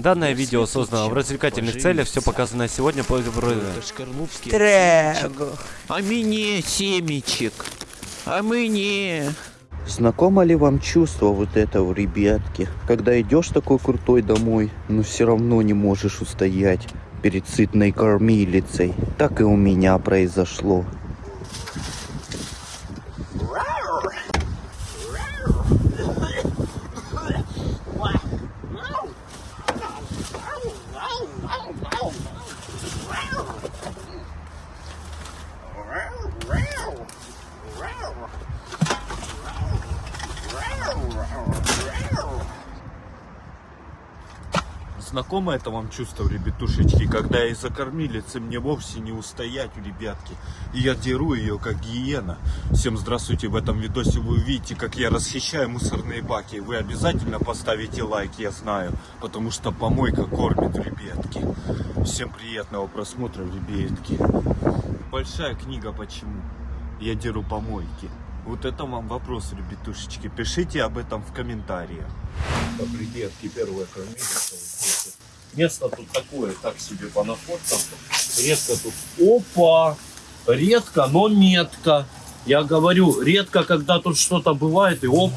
Данное видео создано в развлекательных целях, все показанное сегодня по Трего. А мне семечек. А мне... Знакомо ли вам чувство вот этого, ребятки? Когда идешь такой крутой домой, но все равно не можешь устоять перед сытной кормилицей. Так и у меня произошло. Знакомо это вам чувство, ребятушечки, когда из-за кормилицы мне вовсе не устоять у ребятки. И я деру ее, как гиена. Всем здравствуйте, в этом видосе вы увидите, как я расхищаю мусорные баки. Вы обязательно поставите лайк, я знаю, потому что помойка кормит, ребятки. Всем приятного просмотра, ребятки. Большая книга «Почему?» Я деру помойки. Вот это вам вопрос, ребятушечки. Пишите об этом в комментариях. Так, ребятки, первая кормилица. Место тут такое, так себе по находкам. Редко тут. Опа! Редко, но метко. Я говорю, редко, когда тут что-то бывает, и оп,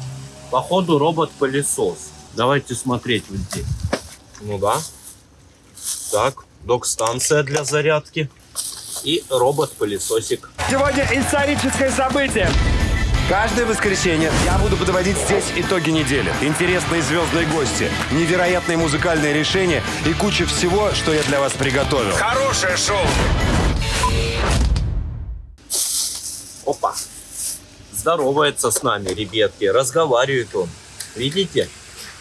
походу робот-пылесос. Давайте смотреть вот здесь. Ну да. Так, док-станция для зарядки. И робот-пылесосик. Сегодня историческое событие. Каждое воскресенье я буду подводить здесь итоги недели. Интересные звездные гости, невероятные музыкальные решения и куча всего, что я для вас приготовил. Хорошее шоу! Опа. Здоровается с нами, ребятки. Разговаривает он. Видите?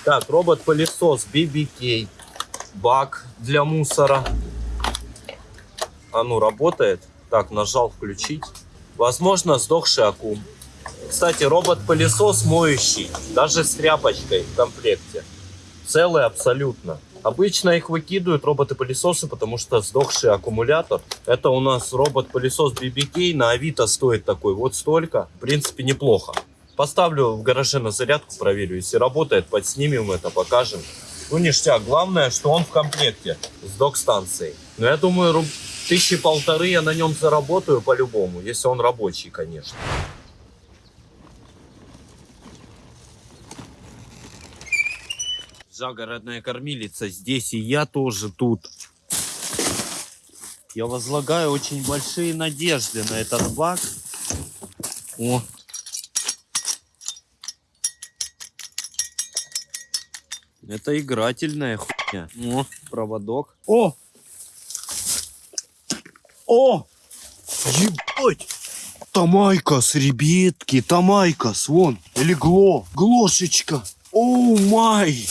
Так, робот-пылесос BBK. Бак для мусора. А ну, работает. Так, нажал включить. Возможно, сдохший аккум. Кстати, робот-пылесос моющий. Даже с тряпочкой в комплекте. Целый абсолютно. Обычно их выкидывают роботы-пылесосы, потому что сдохший аккумулятор. Это у нас робот-пылесос BBK. На Авито стоит такой вот столько. В принципе, неплохо. Поставлю в гараже на зарядку, проверю. Если работает, подснимем это, покажем. Ну, ништяк. Главное, что он в комплекте с док-станцией. Но я думаю, тысячи полторы я на нем заработаю по-любому. Если он рабочий, конечно. Загородная кормилица здесь, и я тоже тут. Я возлагаю очень большие надежды на этот бак. О. Это игрательная хуйня. О, проводок. О! О! Ебать! Тамайкас, ребятки, Тамайкас, вон, или Гло, Глошечка. Оу май!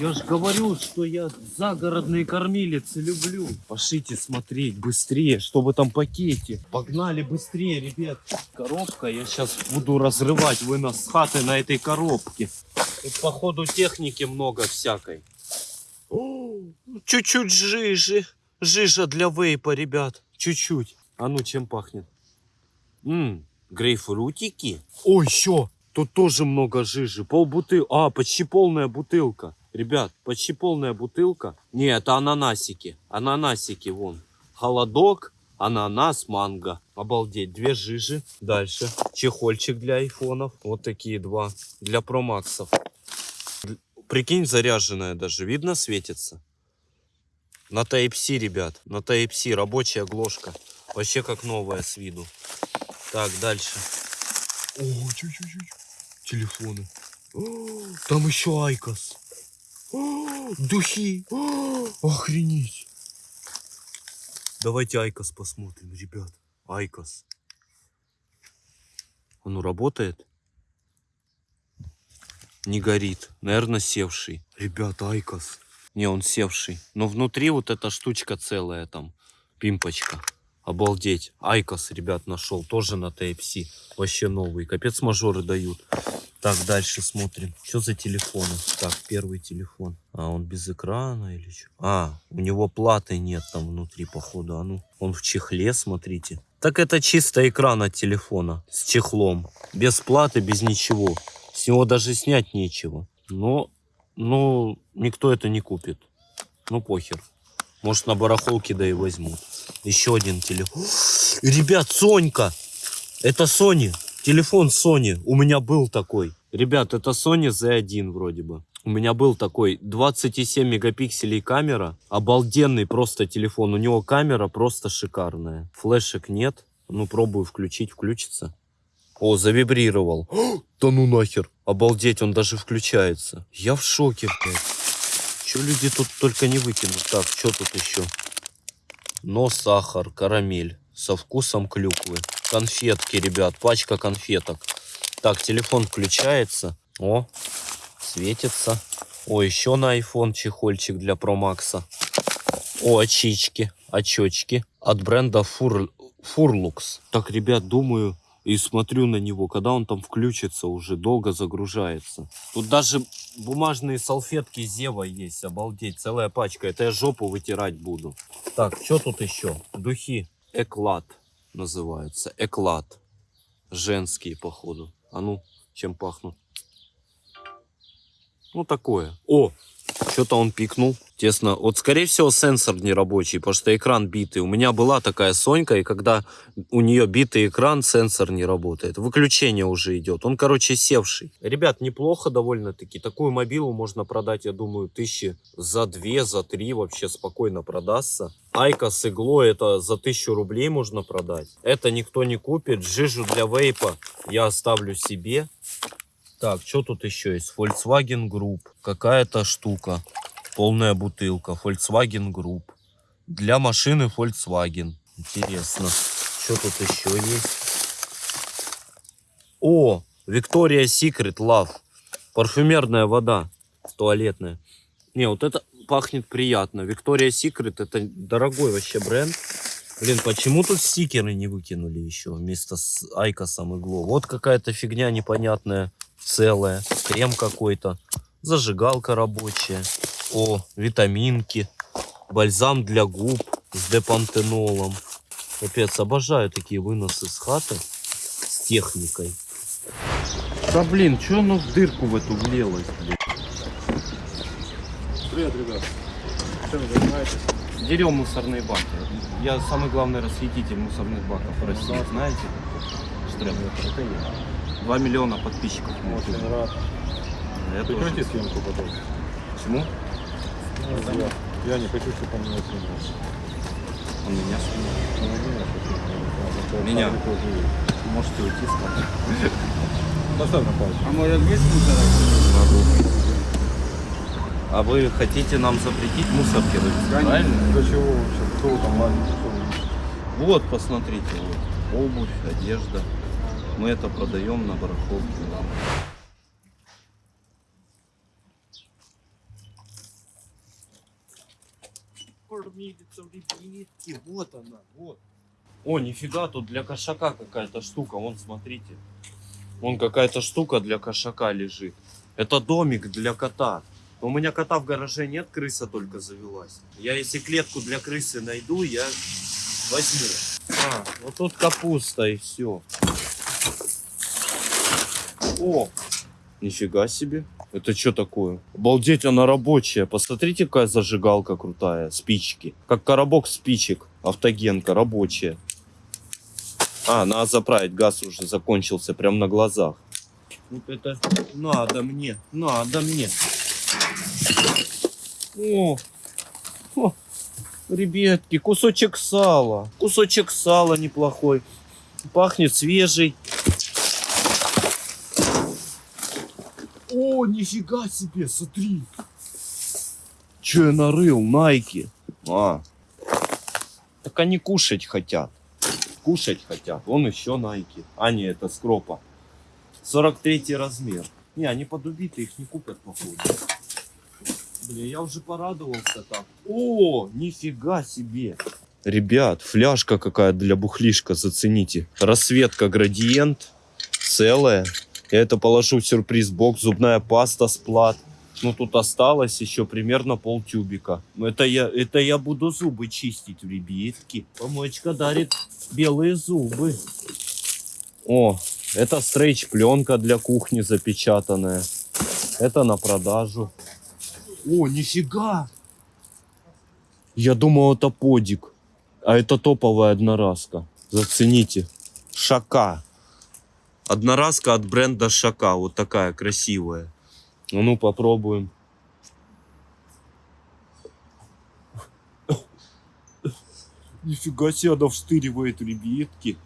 Я ж говорю, что я загородные кормилицы люблю. Пошлите смотреть быстрее, что в этом пакете. Погнали быстрее, ребят. Коробка, я сейчас буду разрывать вынос с хаты на этой коробке. Тут, походу, техники много всякой. Чуть-чуть жижи. Жижа для вейпа, ребят. Чуть-чуть. А ну, чем пахнет? Ммм, грейпфрутики. Ой, еще. Тут тоже много жижи. Пол бутылки. А, почти полная бутылка. Ребят, почти полная бутылка. Не, это ананасики. Ананасики, вон. Холодок, ананас, манго. Обалдеть, две жижи. Дальше. Чехольчик для айфонов. Вот такие два. Для промаксов. Прикинь, заряженная даже. Видно, светится? На Type-C, ребят. На Type-C. Рабочая гложка. Вообще как новая с виду. Так, дальше. О, чуть-чуть. Телефоны. Там еще IQOS. О, Духи. О, Охренеть. Давайте IQOS посмотрим, ребят. IQOS. Он ну, работает? Не горит. Наверное, севший. Ребят, IQOS. Не, он севший. Но внутри вот эта штучка целая там. Пимпочка. Обалдеть. IQOS, ребят, нашел. Тоже на Type-C. Вообще новый. Капец мажоры дают. Так, дальше смотрим. Что за телефоны? Так, первый телефон. А, он без экрана или что? А, у него платы нет там внутри, походу. А ну, он в чехле, смотрите. Так это чисто экран от телефона. С чехлом. Без платы, без ничего. С него даже снять нечего. Но Ну, никто это не купит. Ну, похер. Может, на барахолке да и возьмут. Еще один телефон. Ребят, Сонька! Это Sony. Телефон Sony. У меня был такой. Ребят, это Sony Z1 вроде бы. У меня был такой 27 мегапикселей камера. Обалденный просто телефон. У него камера просто шикарная. Флешек нет. Ну, пробую включить. Включится. О, завибрировал. Да ну нахер. Обалдеть, он даже включается. Я в шоке, блядь. Че люди тут только не выкинут? Так, что тут еще? Но сахар, карамель со вкусом клюквы. Конфетки, ребят, пачка конфеток. Так, телефон включается. О, светится. О, еще на iPhone чехольчик для Pro Max. О, очички, очечки от бренда Fur... Furlux. Так, ребят, думаю и смотрю на него, когда он там включится, уже долго загружается. Тут даже бумажные салфетки Зева есть, обалдеть, целая пачка. Это я жопу вытирать буду. Так, что тут еще? Духи Эклад называются. Эклад. Женские, походу. А ну, чем пахнут? Ну, такое. О, что-то он пикнул. Тесно. Вот, скорее всего, сенсор не рабочий, потому что экран битый. У меня была такая Сонька, и когда у нее битый экран, сенсор не работает. Выключение уже идет. Он, короче, севший. Ребят, неплохо довольно-таки. Такую мобилу можно продать, я думаю, тысячи за две, за три вообще спокойно продастся. Айка с иглой это за тысячу рублей можно продать. Это никто не купит. Жижу для вейпа я оставлю себе. Так, что тут еще есть? Volkswagen Group. Какая-то штука. Полная бутылка. Volkswagen Group. Для машины Volkswagen. Интересно. Что тут еще есть? О, Victoria's Secret Love. Парфюмерная вода. Туалетная. Не, вот это пахнет приятно. Victoria's Secret это дорогой вообще бренд. Блин, почему тут стикеры не выкинули еще вместо с Айкосом игло? Вот какая-то фигня непонятная, целое, крем какой-то, зажигалка рабочая, о, витаминки, бальзам для губ с депантенолом. Капец, обожаю такие выносы с хаты с техникой. Да блин, что оно в дырку в эту влилось, блядь? Привет, ребят. Чем вы занимаетесь? Дерем мусорные баки. Я самый главный расхититель мусорных баков в России, знаете? Штрек. Это я. 2 миллиона подписчиков. Очень рад. Прекрати тоже. съемку потом. Почему? Ну, я, я не хочу, чтобы он меня снимал. Он меня снимал? Ну, он меня снимал. Меня? Можете уйти с кадра. На паузу. А может есть мусор? Могу. А вы хотите нам запретить мусор кидать, правильно? Для чего вообще? Кто там лазит? Вот, посмотрите, вот. обувь, одежда. Мы это продаем на барахолке. Кормилица в ребятки, вот она, вот. О, нифига, тут для кошака какая-то штука, вон, смотрите. Вон какая-то штука для кошака лежит. Это домик для кота. Но у меня кота в гараже нет, крыса только завелась. Я если клетку для крысы найду, я возьму. А, вот тут капуста и все. О, нифига себе. Это что такое? Обалдеть, она рабочая. Посмотрите, какая зажигалка крутая. Спички. Как коробок спичек. Автогенка рабочая. А, надо заправить. Газ уже закончился прям на глазах. Вот это надо мне. Надо мне. О, о, ребятки, кусочек сала. Кусочек сала неплохой. Пахнет свежий. О, нифига себе, смотри. Че я нарыл? Найки. А. Так они кушать хотят. Кушать хотят. Вон еще найки. А, не, это скропа. 43 размер. Не, они подубиты, их не купят, походу. Блин, я уже порадовался так. О, нифига себе. Ребят, фляжка какая для бухлишка, зацените. Рассветка градиент, целая. Это положу в сюрприз-бокс, зубная паста сплат. Ну, тут осталось еще примерно полтюбика. Это я, это я буду зубы чистить, ребятки. Помоечка дарит белые зубы. О, это стрейч-пленка для кухни запечатанная. Это на продажу. О, нифига! Я думал, это подик. А это топовая одноразка. Зацените. Шака. Одноразка от бренда Шака. Вот такая красивая. Ну, ну попробуем. Нифига себе, она встыривает, ребятки.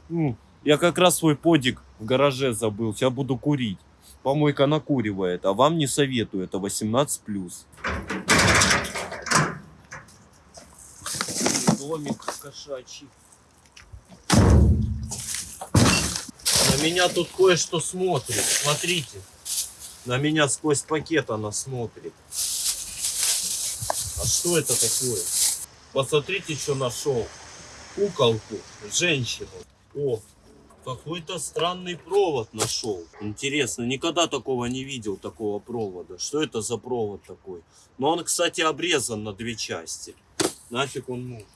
Я как раз свой подик в гараже забыл. Сейчас буду курить. Помойка накуривает, а вам не советую. Это 18+. Домик кошачий. Меня тут кое-что смотрит. Смотрите. На меня сквозь пакет она смотрит. А что это такое? Посмотрите, что нашел. Куколку, женщину. О, какой-то странный провод нашел. Интересно, никогда такого не видел, такого провода. Что это за провод такой? Но он, кстати, обрезан на две части. Нафиг он нужен.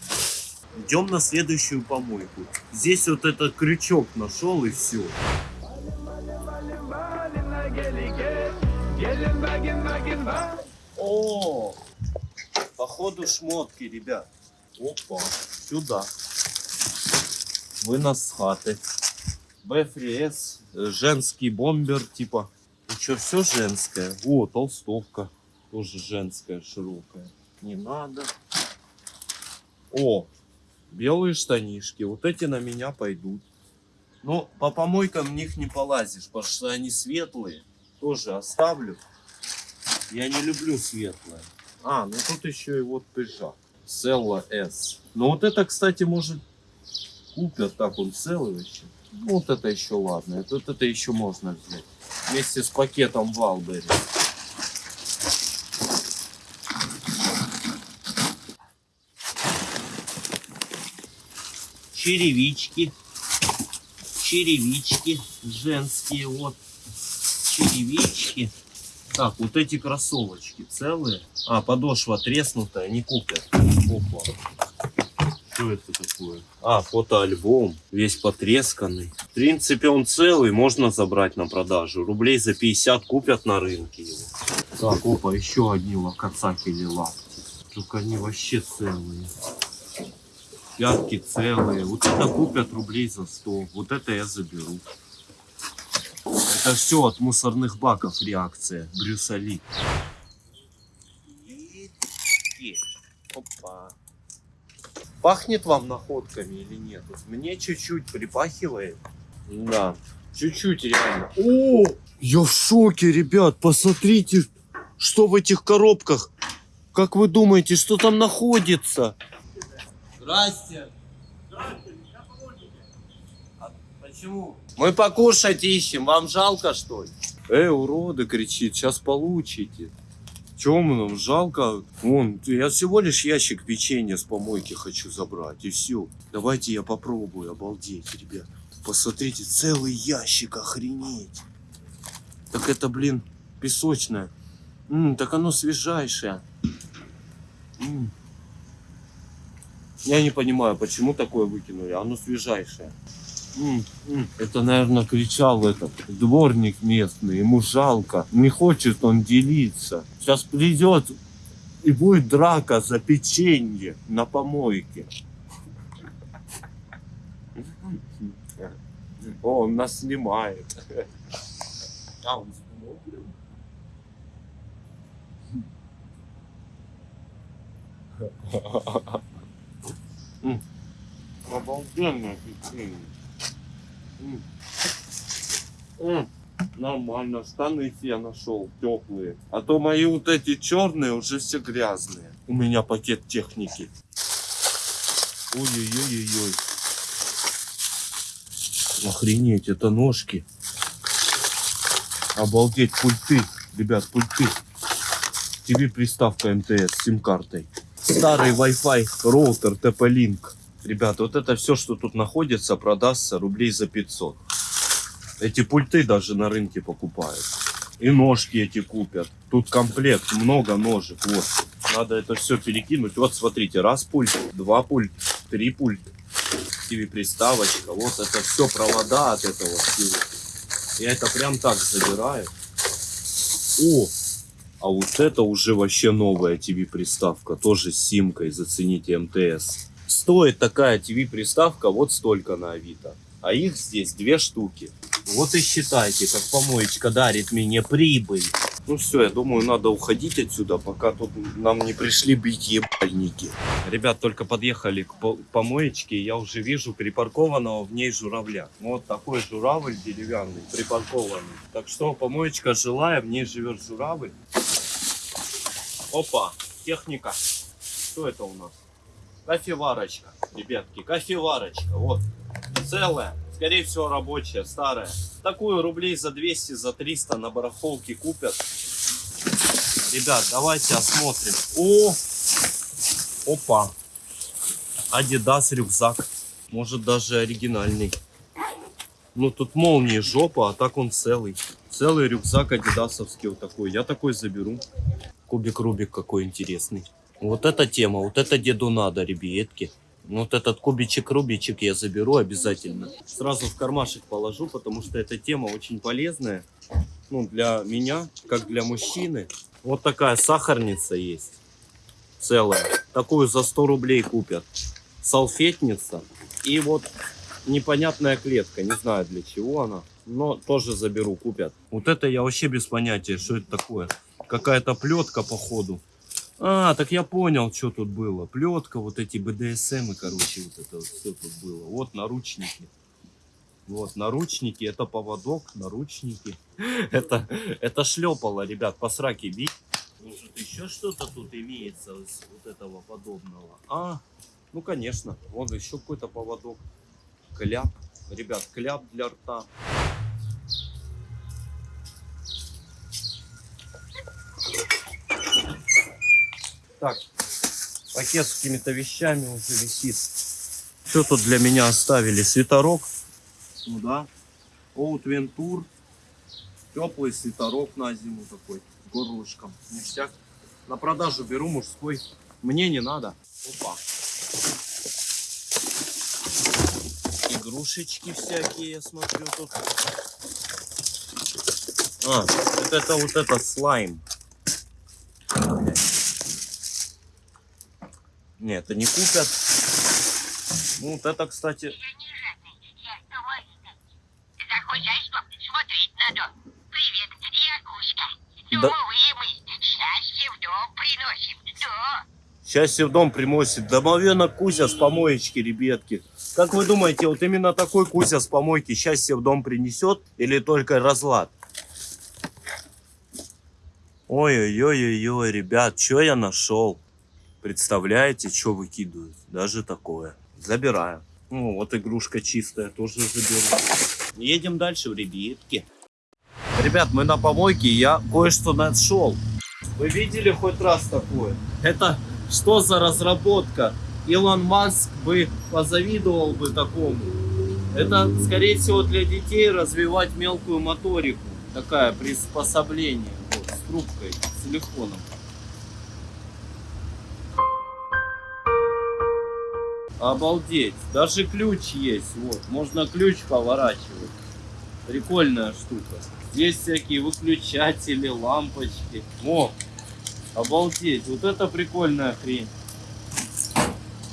Идем на следующую помойку. Здесь вот этот крючок нашел и все. О, походу шмотки, ребят. Опа, сюда. Вынос с хаты. Э, женский бомбер, типа. Ну что, все женское? О, толстовка. Тоже женская, широкая. Не надо. О, белые штанишки. Вот эти на меня пойдут. Но по помойкам в них не полазишь, потому что они светлые. Тоже оставлю. Я не люблю светлое. А, ну тут еще и вот пыжак. Селла S. Ну вот это, кстати, может купят, так он целый вообще. Ну вот это еще ладно, вот это еще можно взять. Вместе с пакетом Валбери. Черевички. Черевички женские, вот. Черевички. Так, вот эти кроссовочки целые. А, подошва треснутая, не купят. Опа. Что это такое? А, фотоальбом. Весь потресканный. В принципе, он целый, можно забрать на продажу. Рублей за 50 купят на рынке его. Так, опа, еще одни лакацаки или лапти. Только они вообще целые. Пятки целые. Вот это купят рублей за 100. Вот это я заберу. Это все от мусорных баков реакция. Брюса Ли. И- Опа. Пахнет вам находками или нет? Вот Мне чуть-чуть припахивает. Да, чуть-чуть реально. О, я в шоке, ребят. Посмотрите, что в этих коробках. Как вы думаете, что там находится? Здрасте. А почему? Мы покушать ищем. Вам жалко, что ли? Эй, уроды, кричит, сейчас получите. Чем нам жалко? Вон, я всего лишь ящик печенья с помойки хочу забрать, и все. Давайте я попробую, обалдеть, ребят. Посмотрите, целый ящик, охренеть. Так это, блин, песочное. М, так оно свежайшее. М. Я не понимаю, почему такое выкинули. Оно свежайшее. М, м. Это, наверное, кричал этот дворник местный. Ему жалко. Не хочет он делиться. Сейчас придет и будет драка за печенье на помойке. О, он нас снимает. А, он смотрит. М, Обалденное печенье. Нормально, штаны я нашел теплые. А то мои вот эти черные уже все грязные. У меня пакет техники. Ой-ой-ой-ой. Охренеть, это ножки. Обалдеть, пульты. Ребят, пульты. TV приставка МТС с сим-картой. Старый Wi-Fi роутер TP-Link. Ребят, вот это все, что тут находится, продастся рублей за 500. Эти пульты даже на рынке покупают. И ножки эти купят. Тут комплект, много ножек. Вот. Надо это все перекинуть. Вот смотрите, раз пульт, два пульт, три пульт. TV приставочка. Вот это все провода от этого. Я это прям так забираю. О, А вот это уже вообще новая ТВ-приставка, тоже с симкой, зацените МТС. Стоит такая ТВ-приставка вот столько на Авито. А их здесь две штуки. Вот и считайте, как помоечка дарит мне прибыль. Ну все, я думаю, надо уходить отсюда, пока тут нам не пришли бить ебальники. Ребят, только подъехали к по- помоечке, я уже вижу припаркованного в ней журавля. Вот такой журавль деревянный, припаркованный. Так что помоечка жилая, в ней живет журавль. Опа, техника. Что это у нас? Кофеварочка, ребятки, кофеварочка, вот. Целая, скорее всего рабочая, старая. Такую рублей за 200, за 300 на барахолке купят. Ребят, давайте осмотрим. О, опа. Адидас рюкзак. Может даже оригинальный. Ну тут молнии жопа, а так он целый. Целый рюкзак адидасовский вот такой. Я такой заберу. Кубик Рубик какой интересный. Вот эта тема, вот это деду надо, ребятки. Вот этот кубичек Рубичек я заберу обязательно. Сразу в кармашек положу, потому что эта тема очень полезная. Ну, для меня, как для мужчины. Вот такая сахарница есть. Целая. Такую за 100 рублей купят. Салфетница. И вот непонятная клетка. Не знаю для чего она. Но тоже заберу, купят. Вот это я вообще без понятия, что это такое. Какая-то плетка, походу. А, так я понял, что тут было. Плетка, вот эти БДСМ, короче, вот это вот все тут было. Вот наручники. Вот, наручники, это поводок, наручники. Это, это шлепало, ребят, по сраке бить. Может, еще что-то тут имеется вот этого подобного? А, ну, конечно. Вон еще какой-то поводок. Кляп. Ребят, кляп для рта. Так, пакет с какими-то вещами уже висит. Что тут для меня оставили? Свитерок. Ну да. Оут Вентур. Теплый свитерок на зиму такой. Горлышком. Ништяк. На продажу беру мужской. Мне не надо. Опа. Игрушечки всякие, я смотрю тут. А, вот это вот это слайм. Нет, это не купят. Ну, вот это, кстати, Кузька. Да. Счастье в дом приносим. Да. Счастье в дом примосит. Домовенок Кузя с помоечки, ребятки. Как вы думаете, вот именно такой Кузя с помойки счастье в дом принесет или только разлад? Ой-ой-ой-ой, ребят, что я нашел? Представляете, что выкидывают? Даже такое. Забираю. Ну, вот игрушка чистая, тоже заберу. Едем дальше в ребятки. Ребят, мы на помойке, я кое-что нашел. Вы видели хоть раз такое? Это что за разработка? Илон Маск бы позавидовал бы такому. Это, скорее всего, для детей развивать мелкую моторику. Такая приспособление. Вот, с трубкой, с телефоном. Обалдеть. Даже ключ есть. Вот. Можно ключ поворачивать. Прикольная штука. Здесь всякие выключатели, лампочки. О, обалдеть. Вот это прикольная хрень.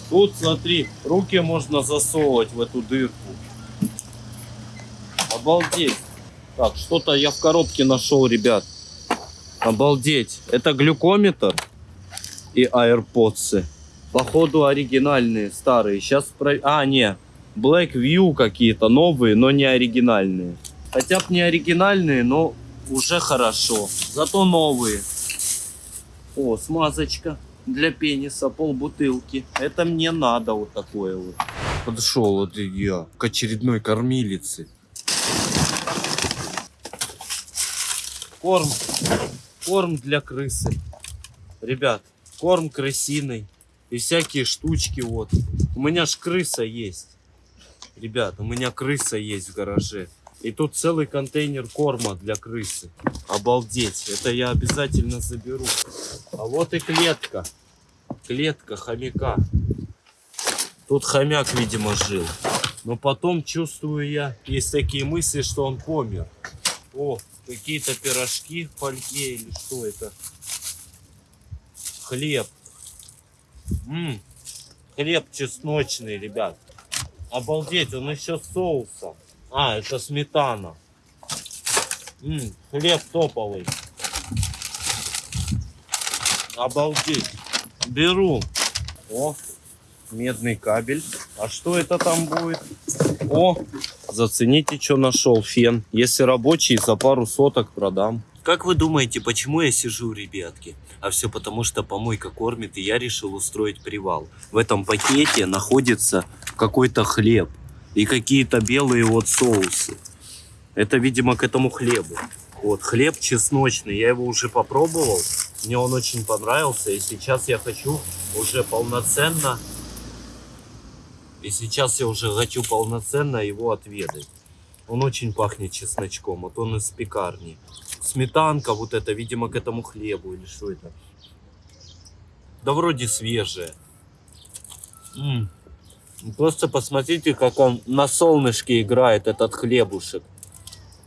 Тут, смотри, руки можно засовывать в эту дырку. Обалдеть. Так, что-то я в коробке нашел, ребят. Обалдеть. Это глюкометр и AirPods. Походу оригинальные, старые. Сейчас про... А, не. Black View какие-то новые, но не оригинальные. Хотя бы не оригинальные, но уже хорошо. Зато новые. О, смазочка для пениса, полбутылки. Это мне надо вот такое вот. Подошел вот я к очередной кормилице. Корм. Корм для крысы. Ребят, корм крысиный. И всякие штучки вот. У меня ж крыса есть. Ребят, у меня крыса есть в гараже. И тут целый контейнер корма для крысы. Обалдеть. Это я обязательно заберу. А вот и клетка. Клетка хомяка. Тут хомяк, видимо, жил. Но потом чувствую я, есть такие мысли, что он помер. О, Какие-то пирожки в фольге или что это? Хлеб. М, Хлеб чесночный, ребят. Обалдеть, он еще с соусом. А, это сметана. М, хлеб топовый. Обалдеть. Беру. О, медный кабель. А что это там будет? О, зацените, что нашел. Фен. Если рабочий, за пару соток продам. Как вы думаете, почему я сижу, ребятки? А все потому, что помойка кормит, и я решил устроить привал. В этом пакете находится какой-то хлеб и какие-то белые вот соусы. Это, видимо, к этому хлебу. Вот, хлеб чесночный, я его уже попробовал. Мне он очень понравился, и сейчас я хочу уже полноценно... И сейчас я уже хочу полноценно его отведать. Он очень пахнет чесночком, вот он из пекарни. Сметанка вот это, видимо, к этому хлебу или что это? Да вроде свежее. М. Просто посмотрите, как он на солнышке играет, этот хлебушек.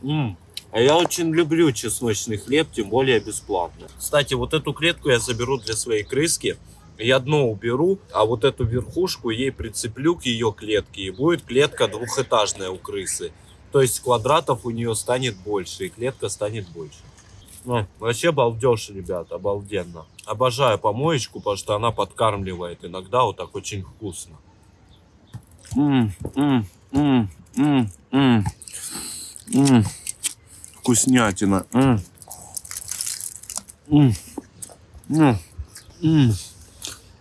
М. А я очень люблю чесночный хлеб, тем более бесплатно. Кстати, вот эту клетку я заберу для своей крыски. Я дно уберу, а вот эту верхушку ей прицеплю к ее клетке. И будет клетка двухэтажная у крысы. То есть квадратов у нее станет больше, и клетка станет больше. Ну, вообще балдеж, ребят, обалденно. Обожаю помоечку, потому что она подкармливает иногда вот так очень вкусно. М. Вкуснятина. М. М.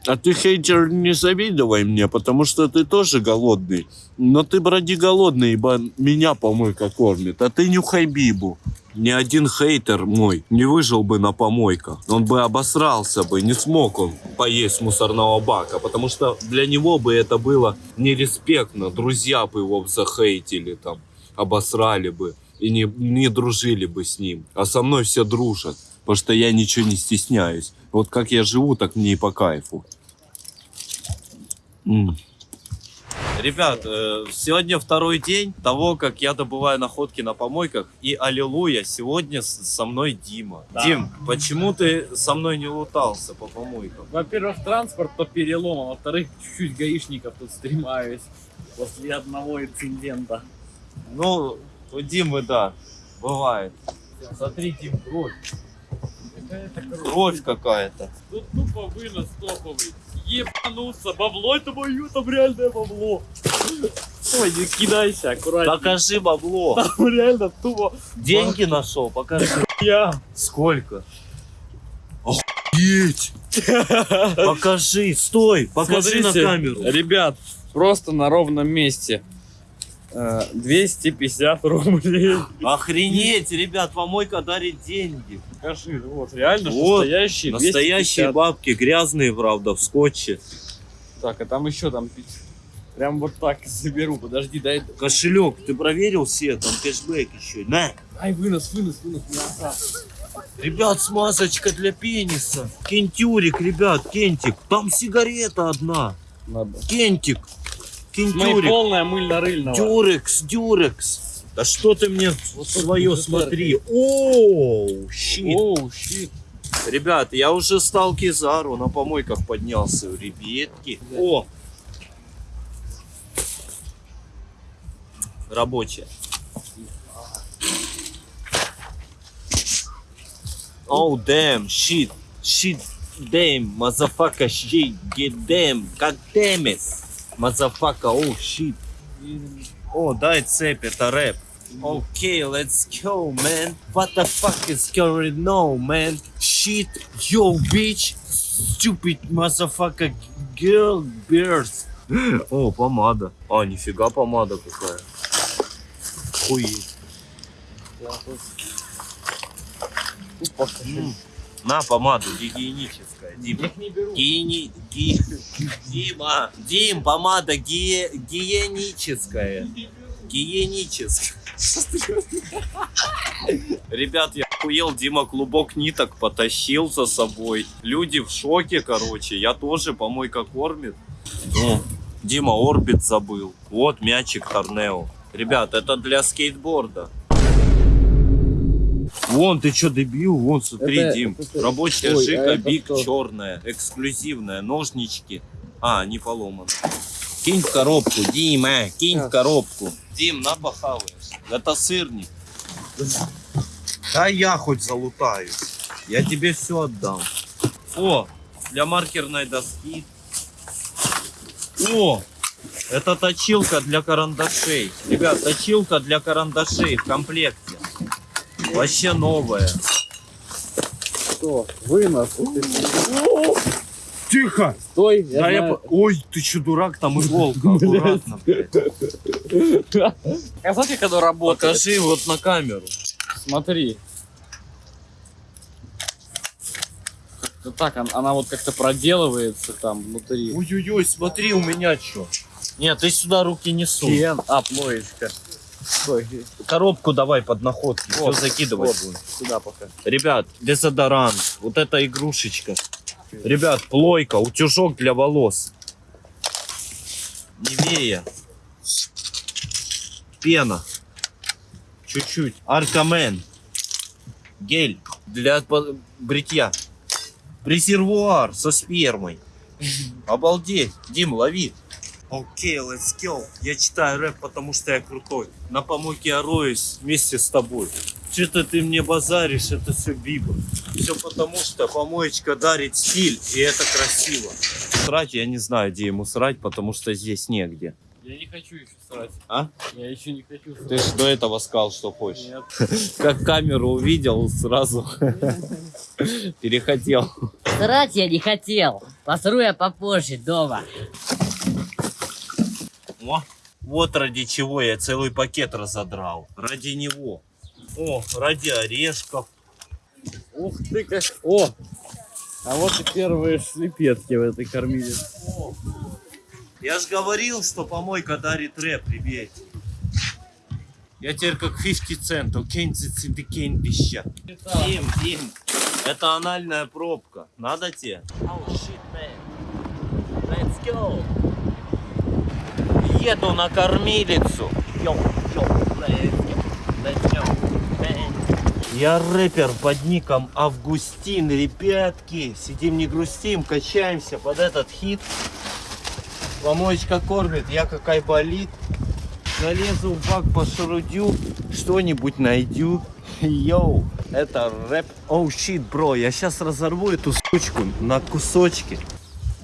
А ты, хейтер, не завидовай мне, потому что ты тоже голодный. Но ты, броди, голодный, ибо меня помойка кормит. А ты нюхай бибу. Ни один хейтер мой не выжил бы на помойках. Он бы обосрался бы, не смог он поесть мусорного бака, потому что для него бы это было нереспектно. Друзья бы его захейтили там, обосрали бы и не, не дружили бы с ним. А со мной все дружат, потому что я ничего не стесняюсь. Вот как я живу, так мне и по кайфу. Ребят, э, сегодня второй день того, как я добываю находки на помойках. И аллилуйя, сегодня со мной Дима. Дим, почему ты со мной не лутался по помойкам? Во-первых, транспорт по перелому, а во-вторых, чуть-чуть гаишников тут стремаюсь после одного инцидента. Ну, у Димы, да, бывает. Смотри, Дим, кровь. Кровь какая-то. Тут тупо вынос топовый. Ебануться, бабло это мое, там реальное бабло. Ой, не кидайся, аккуратнее. Покажи бабло. Там реально тупо Деньги нашел, покажи. я. Сколько? Охуеть! Покажи, стой, покажи на Смотрите, камеру. Ребят, просто на ровном месте. Э, 250 рублей. Охренеть, ребят, помойка дарит деньги. Покажи, вот, реально Вот, настоящие Настоящие 250. бабки, грязные, правда, в скотче. Так, а там еще там... Прям вот так заберу, подожди, дай... Кошелек, ты проверил все, там кэшбэк еще. На! Ай, вынос, вынос, вынос, мясо. Ребят, смазочка для пениса. Кентюрик, ребят, кентик. Там сигарета одна. Надо. Кентик. Кентюрик. полная мыльно-рыльного. Дюрекс, дюрекс. Да что ты мне Вот свое смотри. Оу, щит. Оу, щит. Ребят, я уже стал Кизару, на помойках поднялся, ребятки. О! Рабочая. Oh, damn, shit, shit, damn, motherfucker, shit, get god damn it, motherfucker, oh, shit. О, дай цепь, это рэп. Okay, let's go, man. What the fuck is going on, man? Shit, yo, bitch. Stupid motherfucker girl birds. О, помада. А, нифига помада какая. Охуеть. М. На помаду гигиеническая, Дим. Их не беру. Гини... ги- Дима, Дим, помада гигиеническая. Гигиеническая. Ребят, я охуел, Дима клубок ниток потащил за собой. Люди в шоке, короче. Я тоже, помойка кормит. О, Дима орбит забыл. Вот мячик Торнео. Ребят, это для скейтборда. Вон, ты что, дебил? Вон, смотри, Это- Дим. это- Рабочая Ой, а жика, это биг, что? черная, эксклюзивная, ножнички. А, не поломан. Кинь в коробку, Дима, кинь в коробку. Дим, на похаваешь. Это сырник. Да я хоть залутаюсь. Я тебе все отдам. О, для маркерной доски. О, это точилка для карандашей. Ребят, точилка для карандашей в комплекте. Вообще новая. Что? Вынос. Тихо! Стой, я Да я знаю. Ой, ты че, дурак, там иголка, аккуратно. А знаете, как оно работает? Покажи вот на камеру. Смотри. Как-то так, он- она вот как-то проделывается там внутри. Ой-ой-ой, смотри, у меня что. Нет, ты сюда руки не сунь. Кен, а, плоечка. Стой, Коробку давай под находки, все Вот, закидывать вот. будем. сюда пока. Ребят, дезодорант, вот эта игрушечка. Ребят, плойка, утюжок для волос. Невея. Пена. Чуть-чуть. Аркамен. Гель для бритья. Резервуар со спермой. Обалдеть. Дим, лови. Окей, let's go. Я читаю рэп, потому что я крутой. На помойке я роюсь вместе с тобой. Что-то ты мне базаришь, это все биба. Все потому, что помоечка дарит стиль, и это красиво. Срать я не знаю, где ему срать, потому что здесь негде. Я не хочу еще срать. А? Я еще не хочу срать. Ты же до этого сказал, что хочешь. Нет. Как камеру увидел, сразу перехотел. Срать я не хотел. Посру я попозже дома. О, вот ради чего я целый пакет разодрал. Ради него. О, ради орешков. Ух ты как... О! А вот и первые шлепетки в этой кормиле. Я ж говорил, что помойка дарит рэп, ребят. Я теперь как 50 центов. Кензит синдикейн пища. Дим, Дим, это анальная пробка. Надо тебе? Oh shit, man. Let's go. Еду на кормилицу. Я рэпер под ником Августин, ребятки. Сидим не грустим, качаемся под этот хит. Помоечка кормит, я какая болит. Залезу в бак по шарудю, что-нибудь найду. Yo, это рэп. Oh, shit, bro, я сейчас разорву эту сучку на кусочки.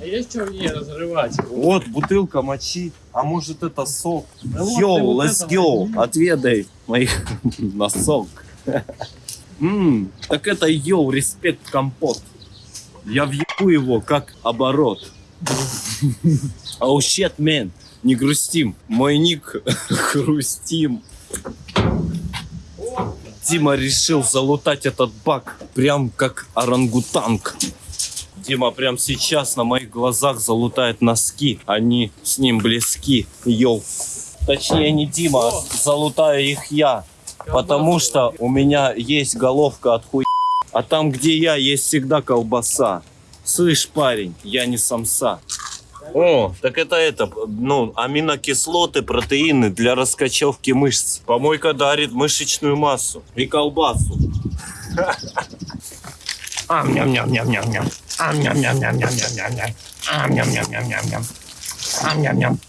А есть что в ней разрывать? Вот, бутылка мочи, а может это сок. Да Yo, вот let's go, возьми. отведай моих носок. Ммм, так это yo, респект компот. Я въебу его как оборот. Оу, щет, мен, не грустим. Мой ник хрустим. Дима решил залутать этот бак прям как орангутанг. Дима прям сейчас на моих глазах залутает носки. Они с ним близки. Йоу. Точнее не Дима, а залутаю их я. Потому что у меня есть головка от хуй. А там, где я, есть всегда колбаса. Слышь, парень, я не самса. О, так это это, ну, аминокислоты, протеины для раскачевки мышц. Помойка дарит мышечную массу и колбасу. Ам ням ням ням ням ням. Ам ням ням ням ням ням ням ням. Ам ням ням ням ням ням. Ам ням ням.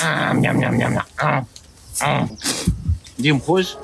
Ам ням ням ням ням. Ам. Ам. Дим, хочешь?